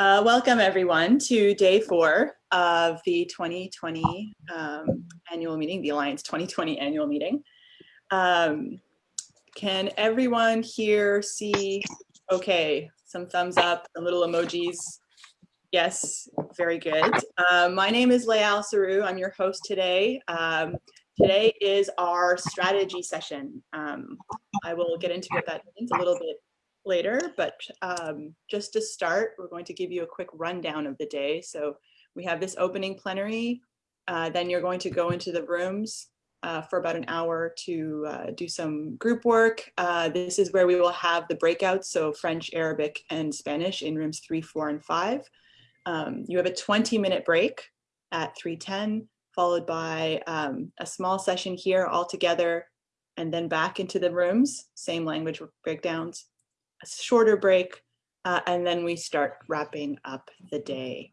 Uh, welcome everyone to day four of the 2020 um, annual meeting, the Alliance 2020 annual meeting. Um, can everyone here see, okay, some thumbs up, a little emojis. Yes, very good. Uh, my name is Layal Saru. I'm your host today. Um, today is our strategy session. Um, I will get into what that means a little bit later, but um, just to start, we're going to give you a quick rundown of the day. So we have this opening plenary, uh, then you're going to go into the rooms uh, for about an hour to uh, do some group work. Uh, this is where we will have the breakouts, so French, Arabic, and Spanish in rooms three, four, and five. Um, you have a 20 minute break at 3.10, followed by um, a small session here all together, and then back into the rooms, same language breakdowns, a shorter break, uh, and then we start wrapping up the day.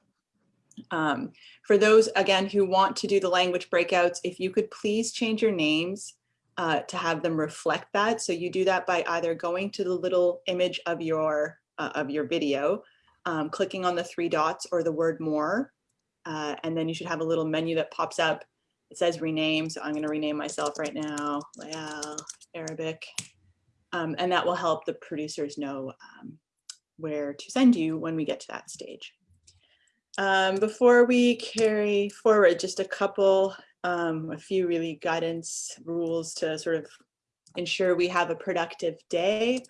Um, for those, again, who want to do the language breakouts, if you could please change your names uh, to have them reflect that. So you do that by either going to the little image of your, uh, of your video, um, clicking on the three dots or the word more, uh, and then you should have a little menu that pops up. It says rename, so I'm gonna rename myself right now, Layal, Arabic, um, and that will help the producers know um, where to send you when we get to that stage. Um, before we carry forward, just a couple, um, a few really guidance rules to sort of ensure we have a productive day.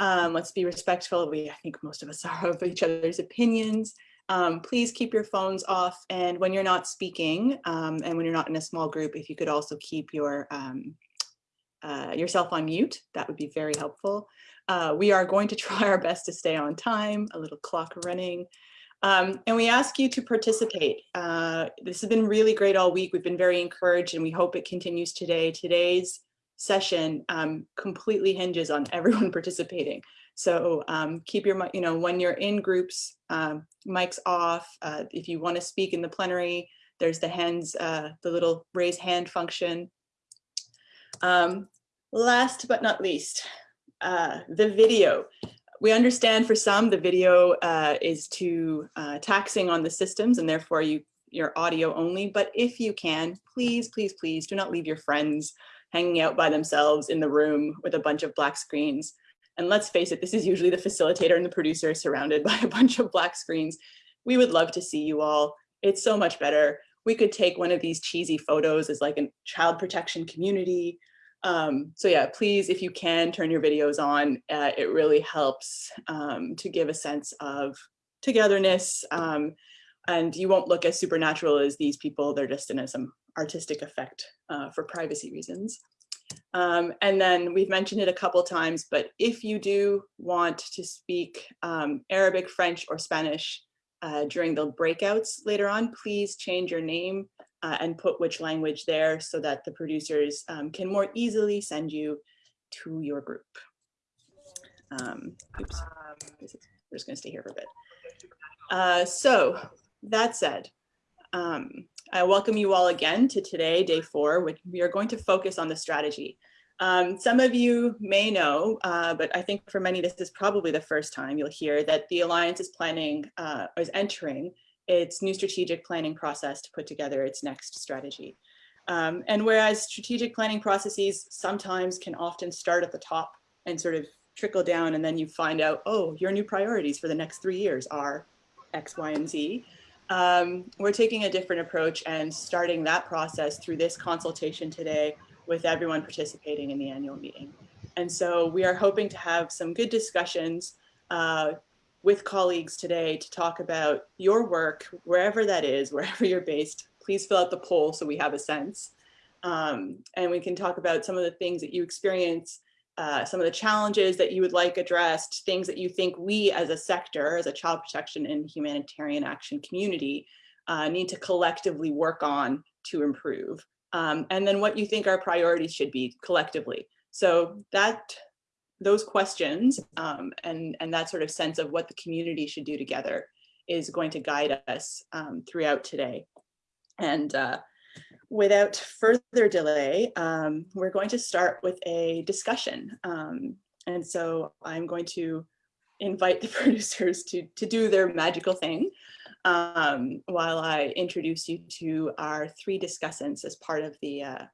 Um, let's be respectful. We, I think most of us are of each other's opinions. Um, please keep your phones off. And when you're not speaking and when you're not in a small group, if you could also keep your uh, yourself on mute, that would be very helpful. Uh, we are going to try our best to stay on time, a little clock running. Um, and we ask you to participate. Uh, this has been really great all week. We've been very encouraged and we hope it continues today. Today's session um, completely hinges on everyone participating. So um, keep your, you know, when you're in groups, um, mics off. Uh, if you want to speak in the plenary, there's the hands, uh, the little raise hand function. Um, last but not least, uh, the video. We understand for some the video uh, is too uh, taxing on the systems and therefore you your audio only, but if you can, please, please, please do not leave your friends hanging out by themselves in the room with a bunch of black screens. And let's face it, this is usually the facilitator and the producer surrounded by a bunch of black screens. We would love to see you all. It's so much better. We could take one of these cheesy photos as like a child protection community um, so yeah, please, if you can turn your videos on, uh, it really helps um, to give a sense of togetherness. Um, and you won't look as supernatural as these people. They're just in some artistic effect uh, for privacy reasons. Um, and then we've mentioned it a couple times, but if you do want to speak um, Arabic, French, or Spanish uh, during the breakouts later on, please change your name uh, and put which language there so that the producers um, can more easily send you to your group. Um, oops, we're just gonna stay here for a bit. Uh, so that said, um, I welcome you all again to today, day four, which we are going to focus on the strategy. Um, some of you may know, uh, but I think for many, this is probably the first time you'll hear that the Alliance is planning, uh, is entering its new strategic planning process to put together its next strategy. Um, and whereas strategic planning processes sometimes can often start at the top and sort of trickle down and then you find out, oh, your new priorities for the next three years are X, Y, and Z. Um, we're taking a different approach and starting that process through this consultation today with everyone participating in the annual meeting. And so we are hoping to have some good discussions uh, with colleagues today to talk about your work, wherever that is, wherever you're based. Please fill out the poll so we have a sense. Um, and we can talk about some of the things that you experience, uh, some of the challenges that you would like addressed, things that you think we as a sector, as a child protection and humanitarian action community, uh, need to collectively work on to improve. Um, and then what you think our priorities should be collectively. So that those questions um, and, and that sort of sense of what the community should do together is going to guide us um, throughout today. And uh, without further delay, um, we're going to start with a discussion. Um, and so I'm going to invite the producers to, to do their magical thing um, while I introduce you to our three discussants as part of the, uh,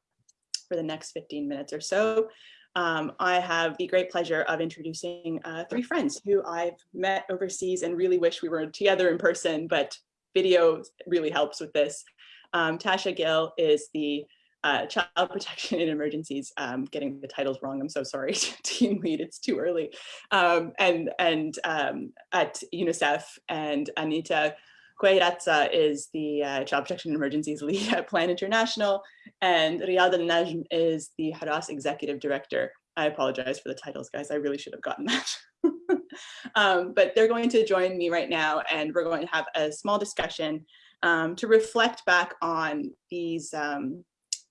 for the next 15 minutes or so. Um, I have the great pleasure of introducing uh, three friends who I've met overseas and really wish we were together in person, but video really helps with this. Um, Tasha Gill is the uh, Child Protection in Emergencies, um, getting the titles wrong, I'm so sorry, team lead, it's too early, um, and, and um, at UNICEF, and Anita Queirazza is the uh, Child Protection Emergencies lead at Plan International, and Riyad al-Najm is the Hurras Executive Director. I apologize for the titles, guys. I really should have gotten that. um, but they're going to join me right now, and we're going to have a small discussion um, to reflect back on these um,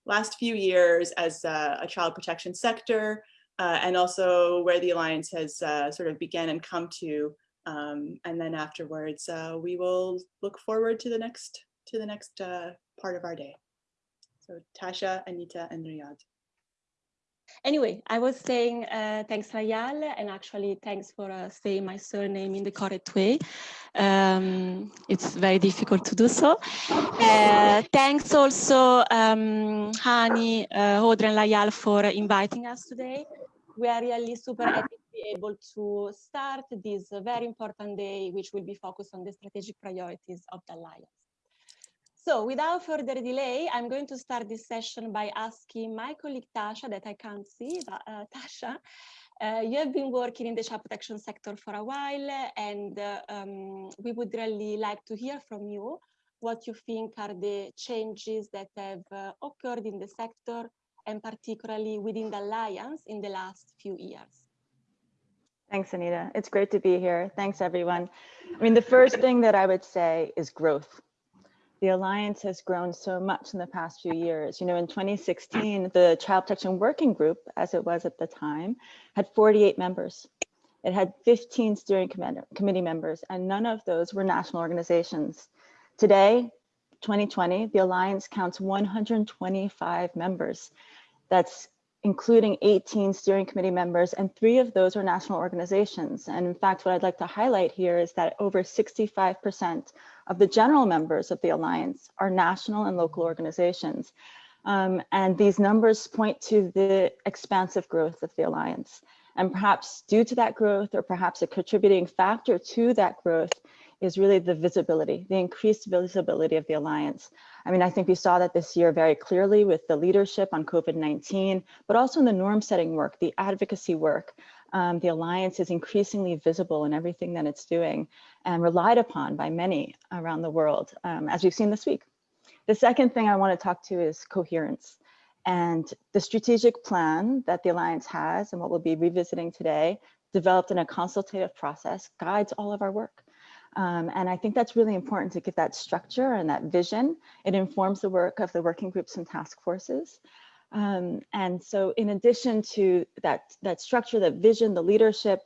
last few years as a child protection sector, uh, and also where the Alliance has uh, sort of began and come to. Um, and then afterwards, uh, we will look forward to the next to the next uh, part of our day. So Tasha, Anita, and Riyad. Anyway, I was saying uh, thanks Rayal and actually thanks for uh, saying my surname in the correct way. Um, it's very difficult to do so. Uh, thanks also um, Hani, uh, Audrey and Layal for inviting us today. We are really super happy be able to start this very important day, which will be focused on the strategic priorities of the Alliance. So without further delay, I'm going to start this session by asking my colleague Tasha, that I can't see, but uh, Tasha, uh, you have been working in the child protection sector for a while, and uh, um, we would really like to hear from you what you think are the changes that have uh, occurred in the sector, and particularly within the Alliance in the last few years. Thanks, Anita. It's great to be here. Thanks, everyone. I mean, the first thing that I would say is growth the Alliance has grown so much in the past few years. You know, in 2016, the Child Protection Working Group, as it was at the time, had 48 members. It had 15 steering committee members, and none of those were national organizations. Today, 2020, the Alliance counts 125 members. That's including 18 steering committee members, and three of those are national organizations. And in fact, what I'd like to highlight here is that over 65% of the general members of the Alliance are national and local organizations. Um, and these numbers point to the expansive growth of the Alliance. And perhaps due to that growth, or perhaps a contributing factor to that growth, is really the visibility, the increased visibility of the Alliance. I mean, I think we saw that this year very clearly with the leadership on COVID-19, but also in the norm setting work, the advocacy work. Um, the Alliance is increasingly visible in everything that it's doing and relied upon by many around the world, um, as we've seen this week. The second thing I want to talk to is coherence. And the strategic plan that the Alliance has and what we'll be revisiting today, developed in a consultative process, guides all of our work. Um, and I think that's really important to give that structure and that vision. It informs the work of the working groups and task forces. Um, and so in addition to that, that structure, that vision, the leadership,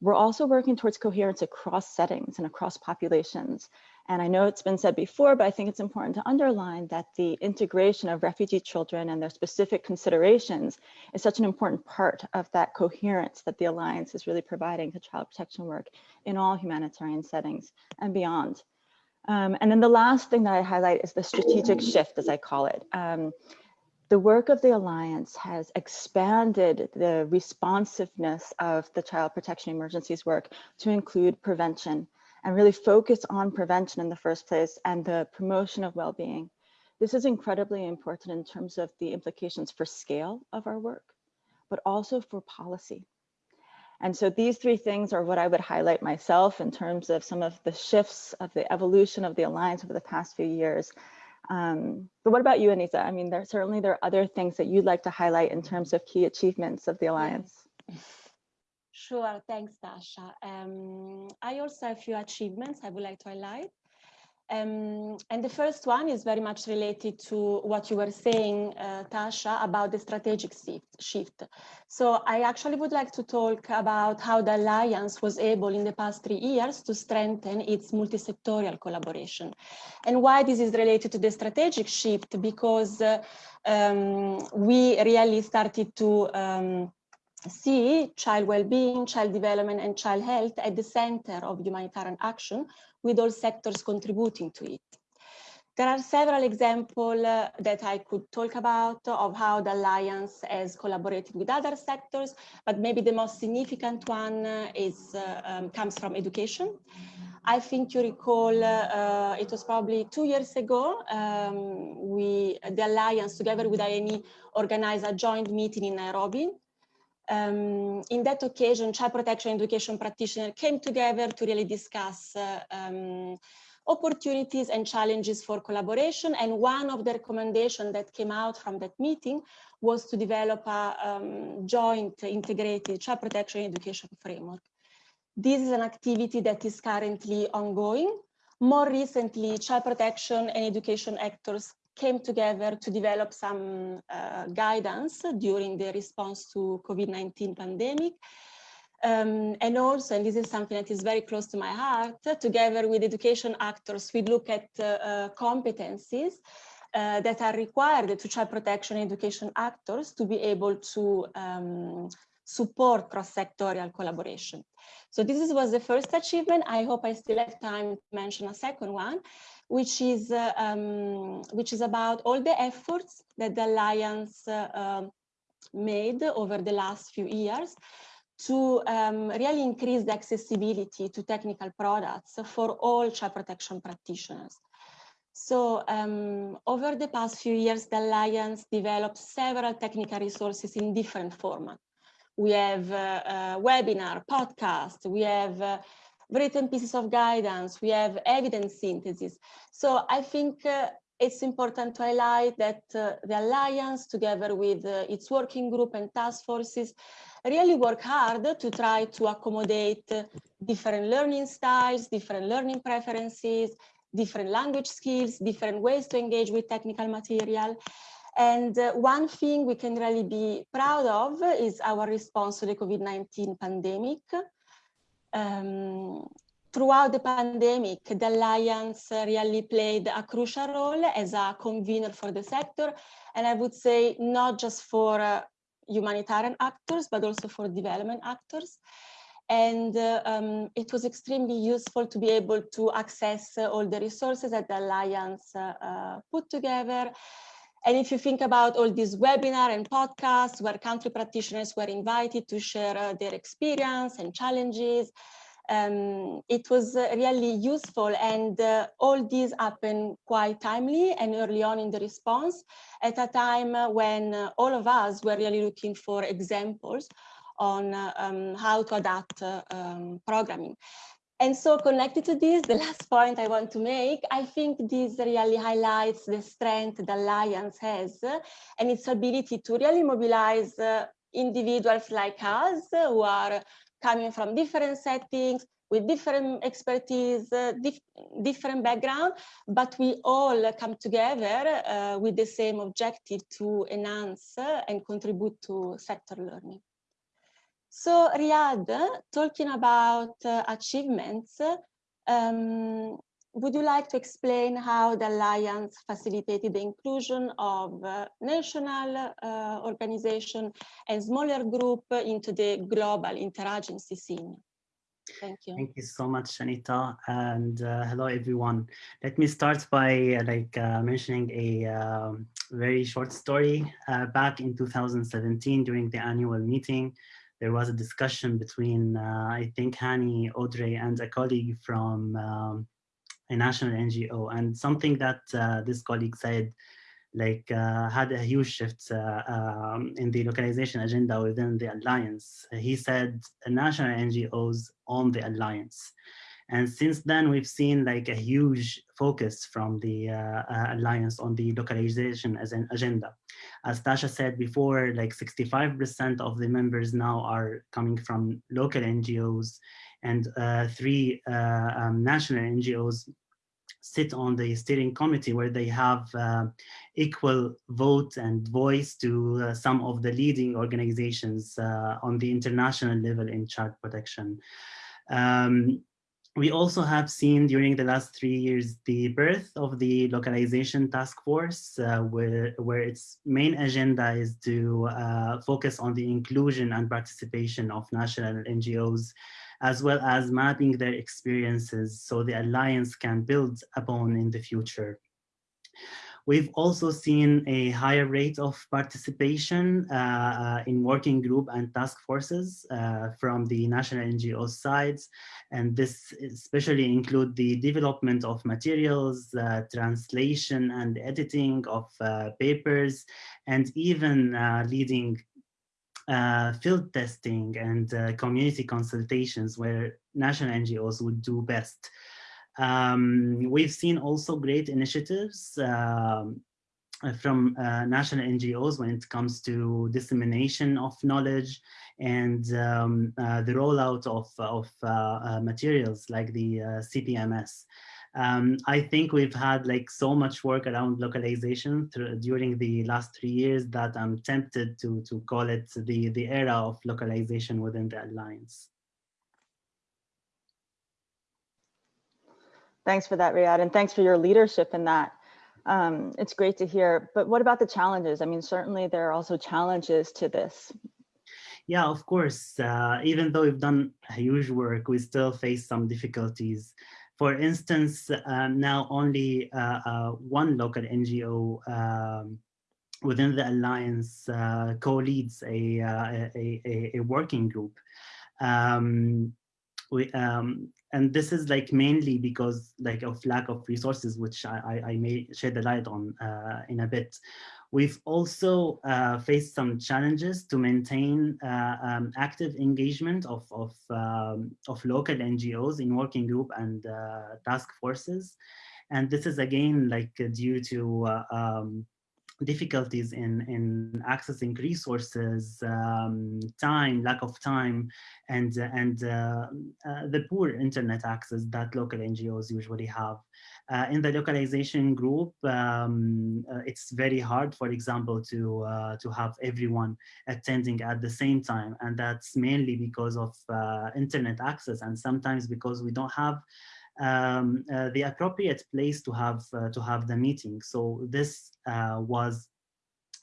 we're also working towards coherence across settings and across populations. And I know it's been said before, but I think it's important to underline that the integration of refugee children and their specific considerations is such an important part of that coherence that the Alliance is really providing to child protection work in all humanitarian settings and beyond. Um, and then the last thing that I highlight is the strategic shift, as I call it. Um, the work of the Alliance has expanded the responsiveness of the child protection emergencies work to include prevention and really focus on prevention in the first place and the promotion of well-being. This is incredibly important in terms of the implications for scale of our work, but also for policy. And so these three things are what I would highlight myself in terms of some of the shifts of the evolution of the Alliance over the past few years. Um, but what about you, Anita? I mean, there certainly there are other things that you'd like to highlight in terms of key achievements of the Alliance. Sure, thanks, Tasha. Um, I also have a few achievements I would like to highlight. Um, and the first one is very much related to what you were saying, uh, Tasha, about the strategic shift. So I actually would like to talk about how the Alliance was able in the past three years to strengthen its multi-sectorial collaboration. And why this is related to the strategic shift, because uh, um, we really started to um, see child well-being, child development, and child health at the center of humanitarian action, with all sectors contributing to it. There are several examples uh, that I could talk about of how the Alliance has collaborated with other sectors, but maybe the most significant one uh, is, uh, um, comes from education. I think you recall uh, it was probably two years ago, um, we, the Alliance together with INEE organized a joint meeting in Nairobi. Um, in that occasion, child protection education practitioners came together to really discuss uh, um, opportunities and challenges for collaboration. And one of the recommendations that came out from that meeting was to develop a um, joint integrated child protection education framework. This is an activity that is currently ongoing. More recently, child protection and education actors came together to develop some uh, guidance during the response to COVID-19 pandemic um, and also, and this is something that is very close to my heart, together with education actors, we look at uh, uh, competencies uh, that are required to child protection education actors to be able to um, support cross-sectorial collaboration. So this was the first achievement. I hope I still have time to mention a second one, which is, uh, um, which is about all the efforts that the Alliance uh, um, made over the last few years to um, really increase the accessibility to technical products for all child protection practitioners. So um, over the past few years, the Alliance developed several technical resources in different formats. We have uh, uh, webinar, podcast, we have uh, written pieces of guidance, we have evidence synthesis. So I think uh, it's important to highlight that uh, the Alliance, together with uh, its working group and task forces, really work hard to try to accommodate different learning styles, different learning preferences, different language skills, different ways to engage with technical material. And uh, one thing we can really be proud of is our response to the COVID-19 pandemic. Um, throughout the pandemic, the Alliance really played a crucial role as a convener for the sector. And I would say not just for uh, humanitarian actors, but also for development actors. And uh, um, it was extremely useful to be able to access uh, all the resources that the Alliance uh, uh, put together. And if you think about all these webinar and podcasts where country practitioners were invited to share uh, their experience and challenges, um, it was uh, really useful and uh, all these happened quite timely and early on in the response at a time when uh, all of us were really looking for examples on uh, um, how to adapt uh, um, programming. And so connected to this, the last point I want to make, I think this really highlights the strength the Alliance has and its ability to really mobilize uh, individuals like us who are coming from different settings, with different expertise, uh, dif different background, but we all come together uh, with the same objective to enhance uh, and contribute to sector learning. So Riyad, talking about uh, achievements, um, would you like to explain how the Alliance facilitated the inclusion of uh, national uh, organization and smaller group into the global interagency scene? Thank you. Thank you so much, Anita, and uh, hello everyone. Let me start by uh, like uh, mentioning a um, very short story. Uh, back in 2017, during the annual meeting, there was a discussion between, uh, I think, Hani, Audrey, and a colleague from um, a national NGO, and something that uh, this colleague said like uh, had a huge shift uh, um, in the localization agenda within the alliance. He said national NGOs on the alliance. And since then, we've seen like a huge focus from the uh, uh alliance on the localization as an agenda. As Tasha said before, like 65% of the members now are coming from local NGOs and uh, three uh, um, national NGOs sit on the steering committee where they have uh, equal vote and voice to uh, some of the leading organizations uh, on the international level in child protection. Um, we also have seen during the last three years the birth of the localization task force uh, where, where its main agenda is to uh, focus on the inclusion and participation of national NGOs as well as mapping their experiences so the alliance can build upon in the future. We've also seen a higher rate of participation uh, uh, in working group and task forces uh, from the national NGO sides. And this especially include the development of materials, uh, translation and editing of uh, papers, and even uh, leading field testing and community consultations where national NGOs would do best. Um, we've seen also great initiatives um, from uh, national NGOs when it comes to dissemination of knowledge and um, uh, the rollout of, of uh, uh materials like the uh, CPMS. Um, I think we've had like so much work around localization through, during the last three years that I'm tempted to, to call it the, the era of localization within the Alliance. Thanks for that, Riyad, and thanks for your leadership in that. Um, it's great to hear, but what about the challenges? I mean, certainly there are also challenges to this. Yeah, of course. Uh, even though we've done huge work, we still face some difficulties. For instance, uh, now only uh, uh one local NGO um, within the Alliance uh, co-leads a, uh, a, a, a, working group. Um, we, um, and this is like mainly because like of lack of resources, which I, I, I may shed the light on uh, in a bit. We've also uh, faced some challenges to maintain uh, um, active engagement of, of, um, of local NGOs in working group and uh, task forces. And this is again like due to uh, um, difficulties in, in accessing resources, um, time, lack of time, and, and uh, uh, the poor internet access that local NGOs usually have. Uh, in the localization group, um, uh, it's very hard, for example, to, uh, to have everyone attending at the same time. And that's mainly because of uh, internet access and sometimes because we don't have um, uh, the appropriate place to have uh, to have the meeting. So this uh, was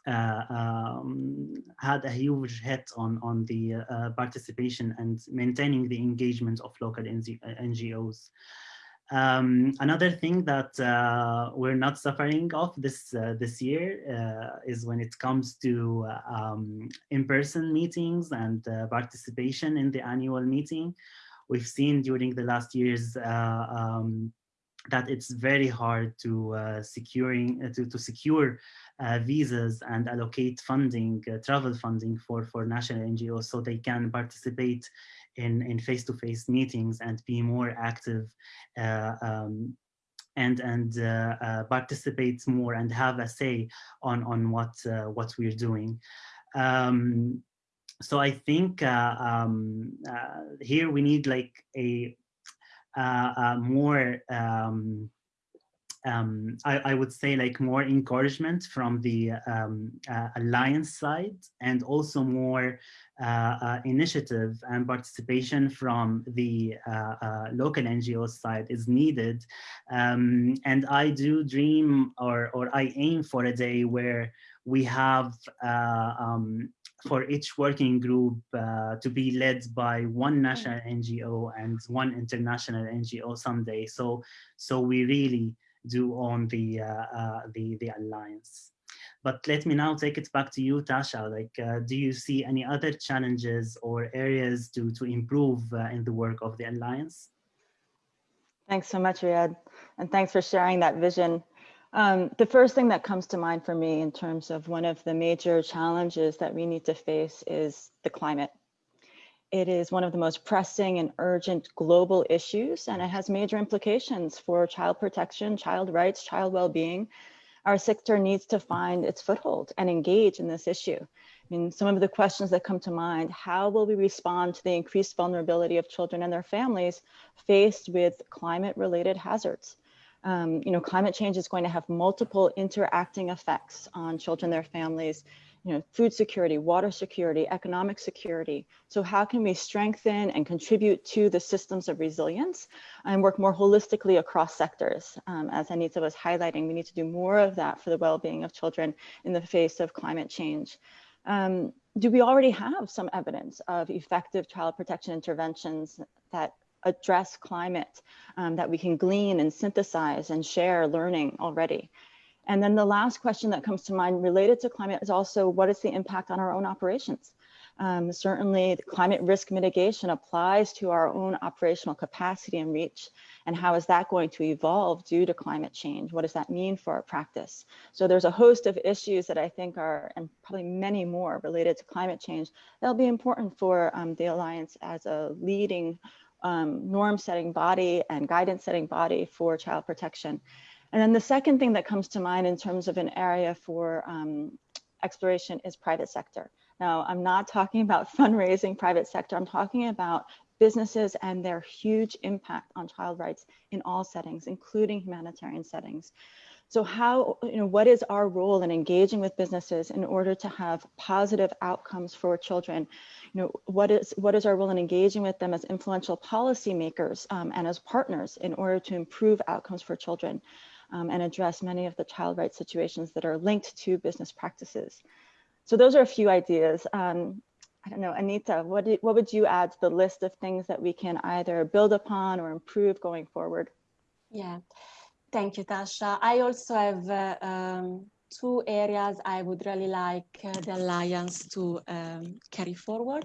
uh, um, had a huge hit on on the uh, participation and maintaining the engagement of local NGOs. Um, another thing that uh, we're not suffering of this uh, this year uh, is when it comes to um, in-person meetings and participation in the annual meeting we've seen during the last years uh, um, that it's very hard to uh, securing uh, to, to secure uh, visas and allocate funding, uh, travel funding for for national NGOs, so they can participate in in face-to-face -face meetings and be more active uh, um, and and participate more and have a say on on what what we're doing. Um, so I think uh, um, uh, here we need like a, uh, uh more, um, um, I, I, would say like more encouragement from the um, uh, alliance side and also more uh, initiative and participation from the local NGO side is needed. Um, and I do dream or, or I aim for a day where we have um, for each working group uh, to be led by one mm. national NGO and one international NGO someday. So, so we really do own the uh, uh, the the alliance. But let me now take it back to you, Tasha. Like, uh, do you see any other challenges or areas to to improve uh, in the work of the alliance? Thanks so much, Riyad, and thanks for sharing that vision. Um, the first thing that comes to mind for me in terms of one of the major challenges that we need to face is the climate. It is one of the most pressing and urgent global issues, and it has major implications for child protection, child rights, child well-being. Our sector needs to find its foothold and engage in this issue. I mean, some of the questions that come to mind, how will we respond to the increased vulnerability of children and their families faced with climate-related hazards? Um, you know, climate change is going to have multiple interacting effects on children, their families, you know, food security, water security, economic security. So how can we strengthen and contribute to the systems of resilience and work more holistically across sectors? Um, as Anita was highlighting, we need to do more of that for the well-being of children in the face of climate change. Um, do we already have some evidence of effective child protection interventions that address climate um, that we can glean and synthesize and share learning already? And then the last question that comes to mind related to climate is also what is the impact on our own operations? Um, certainly climate risk mitigation applies to our own operational capacity and reach. And how is that going to evolve due to climate change? What does that mean for our practice? So there's a host of issues that I think are, and probably many more related to climate change, that'll be important for um, the Alliance as a leading um, norm setting body and guidance setting body for child protection. And then the second thing that comes to mind in terms of an area for um, exploration is private sector. Now, I'm not talking about fundraising private sector. I'm talking about businesses and their huge impact on child rights in all settings, including humanitarian settings. So how, you know, what is our role in engaging with businesses in order to have positive outcomes for children? You know, what is what is our role in engaging with them as influential policymakers um, and as partners in order to improve outcomes for children? um, and address many of the child rights situations that are linked to business practices. So those are a few ideas. Um, I don't know, Anita, what, what would you add to the list of things that we can either build upon or improve going forward? Yeah, thank you, Tasha. I also have uh, um, two areas I would really like uh, the Alliance to um, carry forward.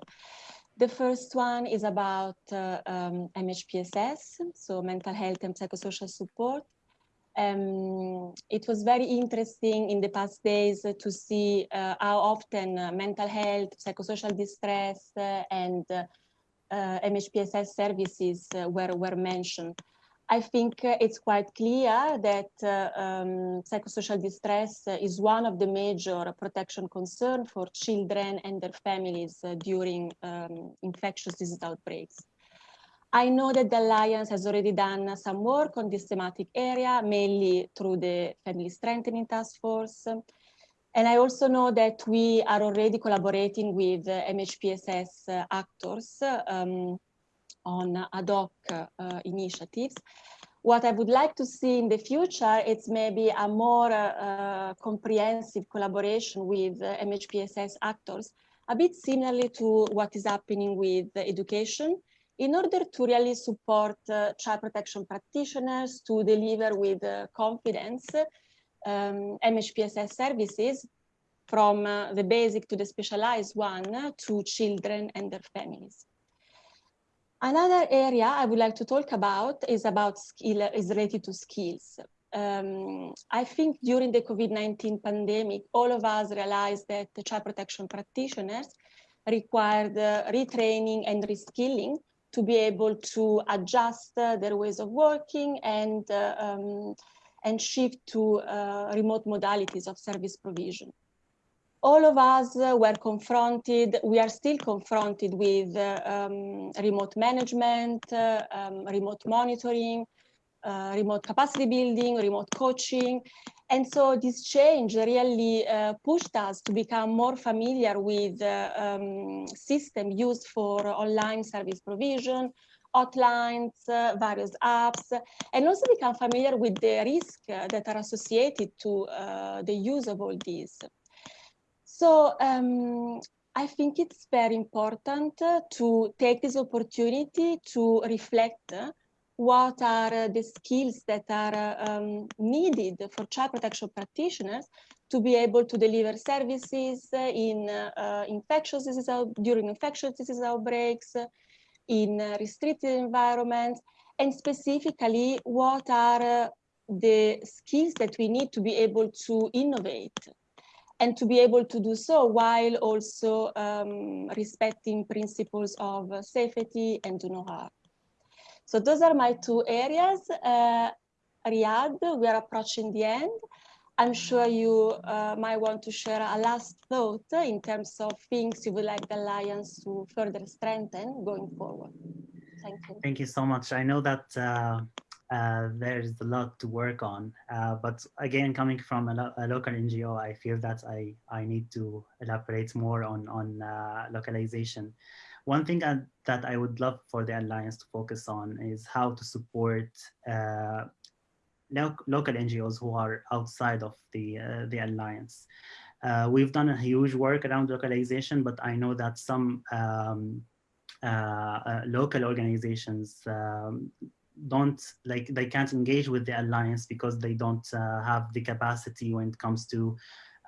The first one is about uh, um, MHPSS, so mental health and psychosocial support. Um, it was very interesting in the past days to see uh, how often uh, mental health, psychosocial distress, uh, and MHPSS services were, were mentioned. I think it's quite clear that um, psychosocial distress is one of the major protection concerns for children and their families during um, infectious disease outbreaks. I know that the Alliance has already done some work on this thematic area, mainly through the Family Strengthening Task Force. And I also know that we are already collaborating with MHPSS actors um, on ad hoc uh, initiatives. What I would like to see in the future is maybe a more uh, comprehensive collaboration with MHPSS actors, a bit similarly to what is happening with education in order to really support uh, child protection practitioners to deliver with uh, confidence um, MHPSS services from uh, the basic to the specialized one to children and their families. Another area I would like to talk about is about skill is related to skills. Um, I think during the COVID-19 pandemic, all of us realized that the child protection practitioners required uh, retraining and reskilling to be able to adjust uh, their ways of working and, uh, um, and shift to uh, remote modalities of service provision. All of us were confronted, we are still confronted with um, remote management, um, remote monitoring, uh, remote capacity building, remote coaching. And so this change really uh, pushed us to become more familiar with uh, um, system used for online service provision, hotlines, uh, various apps, and also become familiar with the risks that are associated to uh, the use of all these. So um, I think it's very important uh, to take this opportunity to reflect uh, what are uh, the skills that are um, needed for child protection practitioners to be able to deliver services in uh, infectious during infectious disease outbreaks, in restricted environments, and specifically what are the skills that we need to be able to innovate and to be able to do so while also um, respecting principles of safety and do no harm. So those are my two areas. Uh, Riyad, we are approaching the end. I'm sure you uh, might want to share a last thought in terms of things you would like the Alliance to further strengthen going forward. Thank you. Thank you so much. I know that uh, uh, there's a lot to work on. Uh, but again, coming from a, lo a, local NGO, I feel that I, I need to elaborate more on, on uh, localization. One thing I, that I would love for the Alliance to focus on is how to support uh, lo local NGOs who are outside of the, uh, the Alliance. Uh, we've done a huge work around localization, but I know that some um, local organizations um, don't like they can't engage with the alliance because they don't uh, have the capacity when it comes to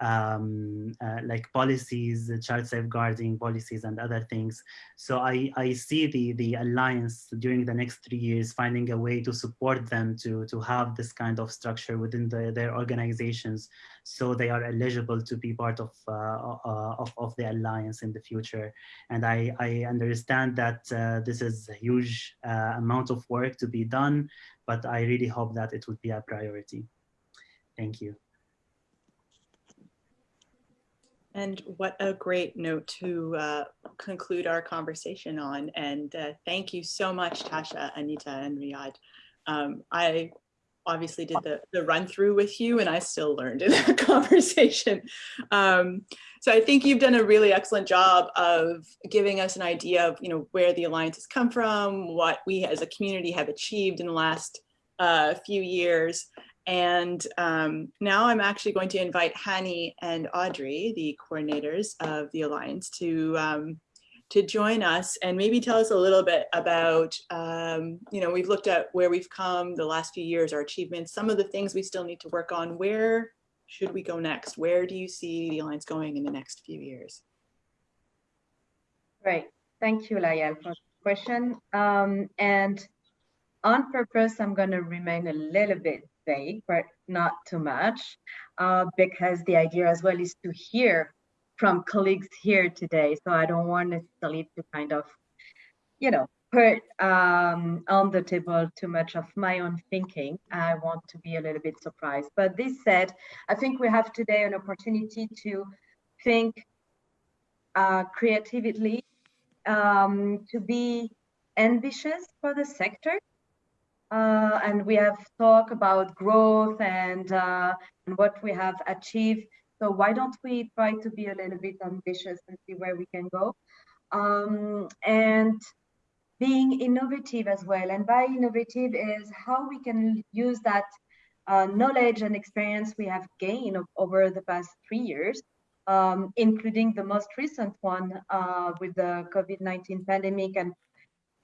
um, uh, like policies, child safeguarding policies and other things. So I, I see the, the alliance during the next three years finding a way to support them to, to have this kind of structure within the, their organizations so they are eligible to be part of, uh, uh, of, of, the alliance in the future. And I, I understand that uh, this is a huge uh, amount of work to be done, but I really hope that it would be a priority. Thank you. And what a great note to uh, conclude our conversation on. And uh, thank you so much, Tasha, Anita, and Riyad. Um, I obviously did the, the run through with you and I still learned in that conversation. Um, so I think you've done a really excellent job of giving us an idea of you know where the Alliance has come from, what we as a community have achieved in the last uh, few years, and um, now I'm actually going to invite Hani and Audrey, the coordinators of the Alliance, to um, to join us and maybe tell us a little bit about, um, you know, we've looked at where we've come the last few years, our achievements, some of the things we still need to work on. Where should we go next? Where do you see the Alliance going in the next few years? Great. Thank you, Layal, for the question. Um, and on purpose, I'm going to remain a little bit vague, but not too much, uh, because the idea as well is to hear from colleagues here today. So I don't want necessarily to kind of, you know, put um, on the table too much of my own thinking. I want to be a little bit surprised. But this said, I think we have today an opportunity to think uh, creatively, um, to be ambitious for the sector, uh, and we have talked about growth and, uh, and what we have achieved. So why don't we try to be a little bit ambitious and see where we can go? Um, and being innovative as well. And by innovative is how we can use that uh, knowledge and experience we have gained over the past three years, um, including the most recent one uh, with the COVID-19 pandemic and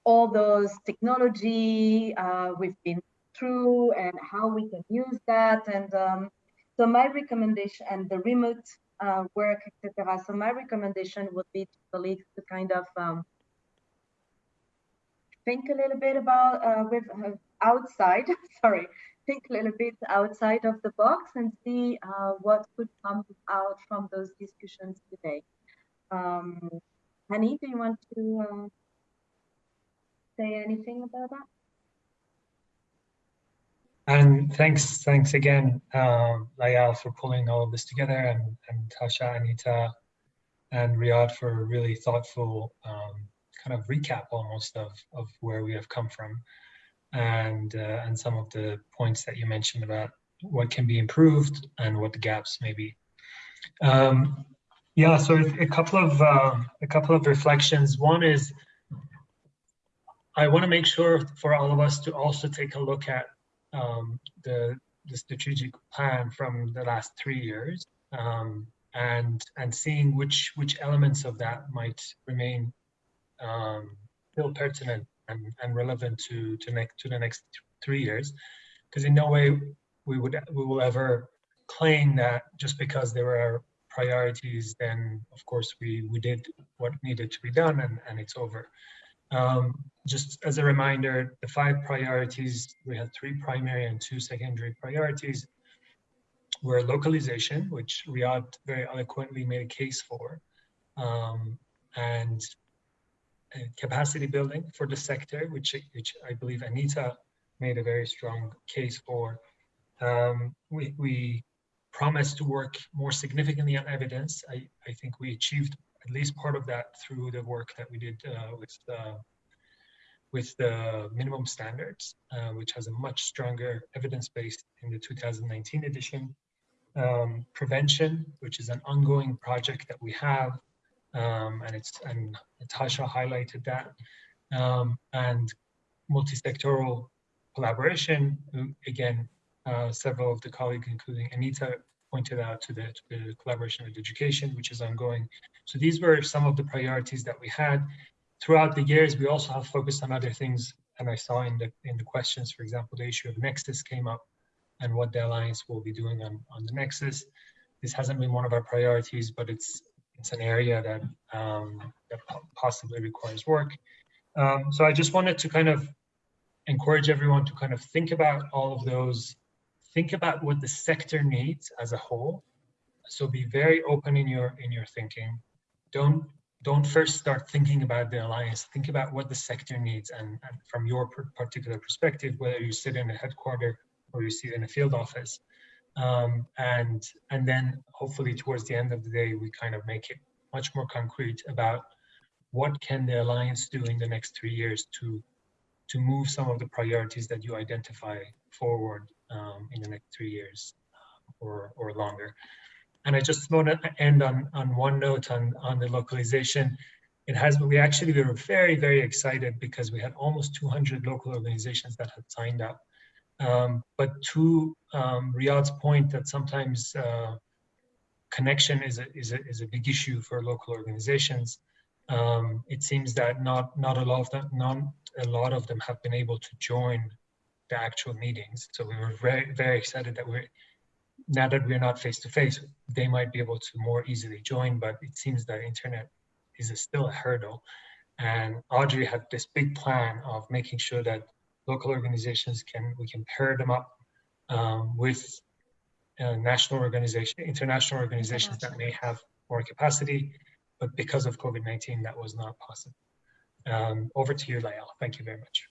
all those technology uh, we've been through and how we can use that. And um, so my recommendation and the remote uh, work, etc. So my recommendation would be to colleagues to kind of um, think a little bit about uh, with uh, outside, sorry, think a little bit outside of the box and see uh, what could come out from those discussions today. Um, Hani, do you want to uh, say anything about that? And thanks, thanks again, um, Layal, for pulling all of this together, and, and Tasha, Anita, and Riyad for a really thoughtful um, kind of recap almost of, of where we have come from, and uh, and some of the points that you mentioned about what can be improved and what the gaps may be. Um, yeah, so a couple of uh, a couple of reflections. One is I want to make sure for all of us to also take a look at um, the, the strategic plan from the last three years um, and and seeing which which elements of that might remain um, still pertinent and, and relevant to to next to the next three years. Because in no way we would we will ever claim that just because there were priorities then of course we we did what needed to be done and and it's over um, just as a reminder, the five priorities, we had three primary and two secondary priorities, were localization, which Riyad very eloquently made a case for, um, and uh, capacity building for the sector, which, which I believe Anita made a very strong case for. Um, we, we promised to work more significantly on evidence. I, I think we achieved at least part of that through the work that we did uh, with uh, with the minimum standards, uh, which has a much stronger evidence base in the 2019 edition. Um, prevention, which is an ongoing project that we have, um, and it's and Natasha highlighted that, um, and multi-sectoral collaboration. Again, uh, several of the colleagues, including Anita, pointed out to the, to the collaboration with education, which is ongoing. So these were some of the priorities that we had. Throughout the years, we also have focused on other things, and I saw in the in the questions, for example, the issue of Nexus came up, and what the alliance will be doing on on the Nexus. This hasn't been one of our priorities, but it's it's an area that um, that possibly requires work. Um, so I just wanted to kind of encourage everyone to kind of think about all of those, think about what the sector needs as a whole. So be very open in your in your thinking. Don't don't first start thinking about the alliance. Think about what the sector needs, and, and from your particular perspective, whether you sit in a headquarter or you sit in a field office, um, and and then hopefully towards the end of the day, we kind of make it much more concrete about what can the alliance do in the next three years to to move some of the priorities that you identify forward um, in the next three years or, or longer. And I just want to end on, on one note on, on the localization. It has, we actually we were very, very excited because we had almost 200 local organizations that had signed up. Um, but to um, Riyad's point that sometimes uh, connection is a, is, a, is a big issue for local organizations. Um, it seems that not, not a lot of them, non, a lot of them have been able to join the actual meetings. So we were very, very excited that we're, now that we're not face to face, they might be able to more easily join, but it seems that internet is still a hurdle. And Audrey had this big plan of making sure that local organizations can, we can pair them up um, with uh, national organization, international organizations that may have more capacity, but because of COVID-19, that was not possible. Um, over to you, Layal. Thank you very much.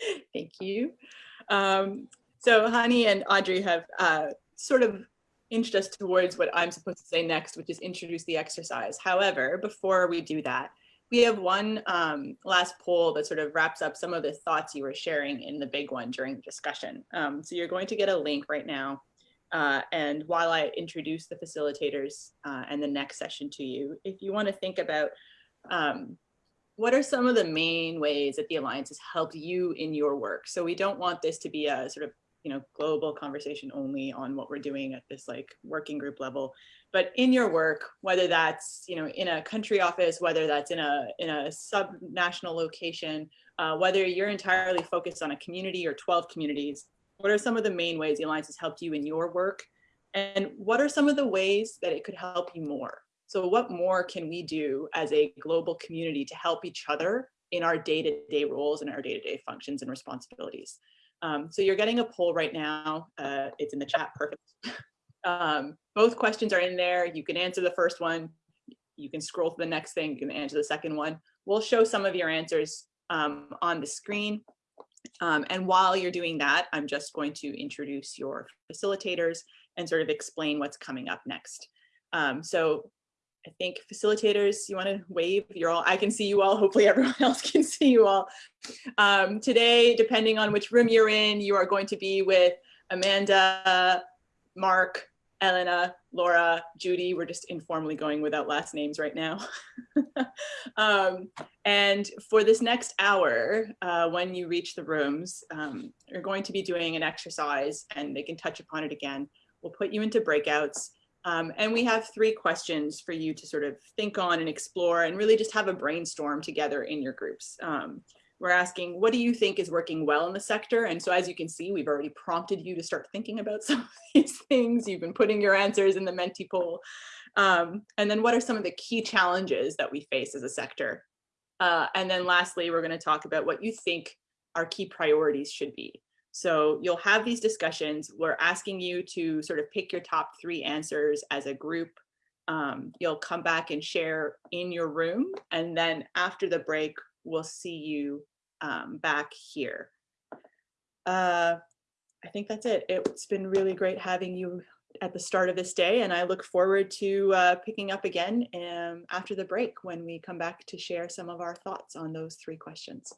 Thank you. Um, so Hani and Audrey have uh, sort of inched us towards what I'm supposed to say next, which is introduce the exercise. However, before we do that, we have one um, last poll that sort of wraps up some of the thoughts you were sharing in the big one during the discussion. Um, so you're going to get a link right now. Uh, and while I introduce the facilitators uh, and the next session to you, if you want to think about um, what are some of the main ways that the Alliance has helped you in your work? So we don't want this to be a sort of you know global conversation only on what we're doing at this like working group level. But in your work whether that's you know in a country office whether that's in a in a sub-national location uh, whether you're entirely focused on a community or 12 communities what are some of the main ways the alliance has helped you in your work? And what are some of the ways that it could help you more so what more can we do as a global community to help each other in our day-to-day -day roles and our day-to-day -day functions and responsibilities? Um, so you're getting a poll right now. Uh, it's in the chat, perfect. um, both questions are in there. You can answer the first one. You can scroll to the next thing. You can answer the second one. We'll show some of your answers um, on the screen. Um, and while you're doing that, I'm just going to introduce your facilitators and sort of explain what's coming up next. Um, so I think facilitators, you want to wave? You're all, I can see you all. Hopefully everyone else can see you all. Um, today, depending on which room you're in, you are going to be with Amanda, Mark, Elena, Laura, Judy. We're just informally going without last names right now. um, and for this next hour, uh, when you reach the rooms, um, you're going to be doing an exercise and they can touch upon it again. We'll put you into breakouts. Um, and we have three questions for you to sort of think on and explore and really just have a brainstorm together in your groups. Um, we're asking, what do you think is working well in the sector? And so as you can see, we've already prompted you to start thinking about some of these things. You've been putting your answers in the Menti poll. Um, and then what are some of the key challenges that we face as a sector? Uh, and then lastly, we're gonna talk about what you think our key priorities should be. So you'll have these discussions. We're asking you to sort of pick your top three answers as a group. Um, you'll come back and share in your room. And then after the break, we'll see you um, back here. Uh, I think that's it. It's been really great having you at the start of this day. And I look forward to uh, picking up again um, after the break when we come back to share some of our thoughts on those three questions.